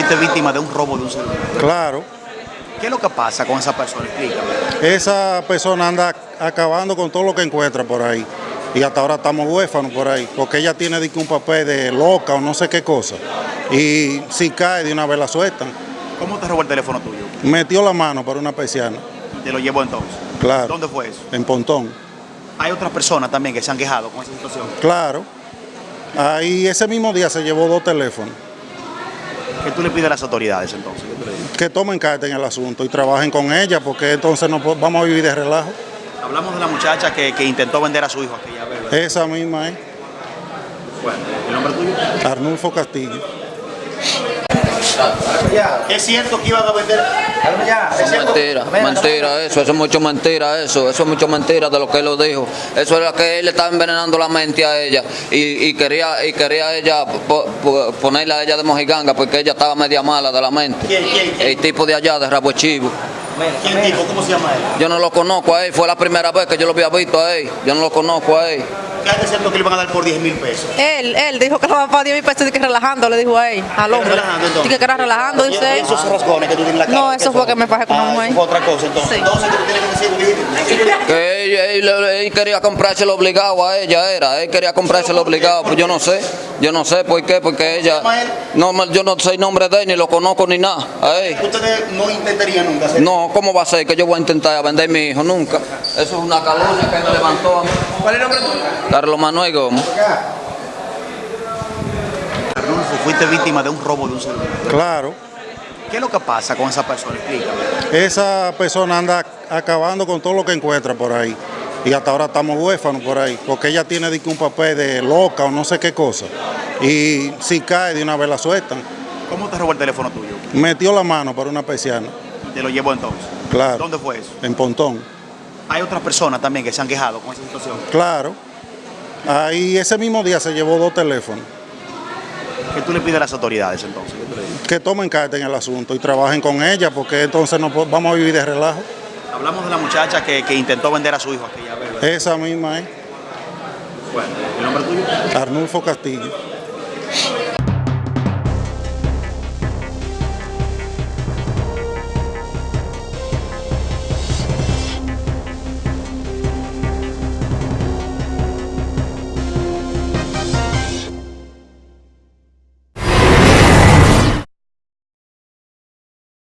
fuiste víctima de un robo de un celular. Claro, ¿Qué es lo que pasa con esa persona? Explícame. esa persona anda acabando con todo lo que encuentra por ahí. Y hasta ahora estamos huérfanos por ahí, porque ella tiene un papel de loca o no sé qué cosa. Y si cae, de una vez la sueltan. ¿Cómo te robó el teléfono tuyo? Metió la mano por una persiana, Te lo llevó entonces. Claro. ¿Dónde fue eso? en Pontón. Hay otras personas también que se han quejado con esa situación. Claro. Ahí ese mismo día se llevó dos teléfonos. ¿Qué tú le pides a las autoridades entonces? Que tomen carta en el asunto y trabajen con ella, porque entonces no vamos a vivir de relajo. Hablamos de la muchacha que, que intentó vender a su hijo aquella vez. Esa misma es Bueno, ¿el nombre tuyo? Arnulfo Castillo. ¿Es cierto que iban a vender? ¿Es? Mentira, mentira eso, eso es mucho mentira eso, eso es mucho mentira de lo que él lo dijo. Eso era que él le estaba envenenando la mente a ella y, y quería y quería ella po- po- ponerla a ella de mojiganga porque ella estaba media mala de la mente. ¿Quién, quién, quién? El tipo de allá de Rabo Chivo. ¿Quién dijo? ¿Cómo se llama él? Yo no lo conozco a él, fue la primera vez que yo lo había visto a él. Yo no lo conozco a él. ¿Qué es cierto que le iban a dar por 10 mil pesos? Él, él dijo que lo va a pagar 10 mil pesos y que relajando, le dijo a él, al hombre. relajando, entonces? Dije que era relajando, ¿Y dice él. esos rasgones que tú tienes en la cara? No, ¿qué eso fue que me fajé con una mujer. otra cosa entonces. Entonces, ¿qué tú tienes que decir? Que él, quería comprárselo obligado a ella, era. Él quería comprárselo obligado, pues yo no sé. Yo no sé por qué, porque ella. No, yo no sé el nombre de él, ni lo conozco ni nada. Ustedes no intentarían nunca hacer No, ¿cómo va a ser que yo voy a intentar vender a mi hijo? Nunca. Eso es una calumnia que me levantó a mí. ¿Cuál es el nombre tuyo? Carlos Manuel Gómez. Arnulfo, fuiste víctima de un robo de un celular. Claro, ¿Qué es lo que pasa con esa persona? Explícame. esa persona anda acabando con todo lo que encuentra por ahí. Y hasta ahora estamos huérfanos por ahí, porque ella tiene un papel de loca o no sé qué cosa. Y si cae, de una vez la sueltan. ¿Cómo te robó el teléfono tuyo? Metió la mano por una persiana, Te lo llevó entonces. Claro. ¿Dónde fue eso? en Pontón. Hay otras personas también que se han quejado con esa situación. Claro. Ahí ese mismo día se llevó dos teléfonos. ¿Qué tú le pides a las autoridades entonces? Que tomen carta en el asunto y trabajen con ella, porque entonces no vamos a vivir de relajo. Hablamos de la muchacha que, que intentó vender a su hijo aquella vez. Esa misma es Bueno, ¿el nombre tuyo? Arnulfo Castillo.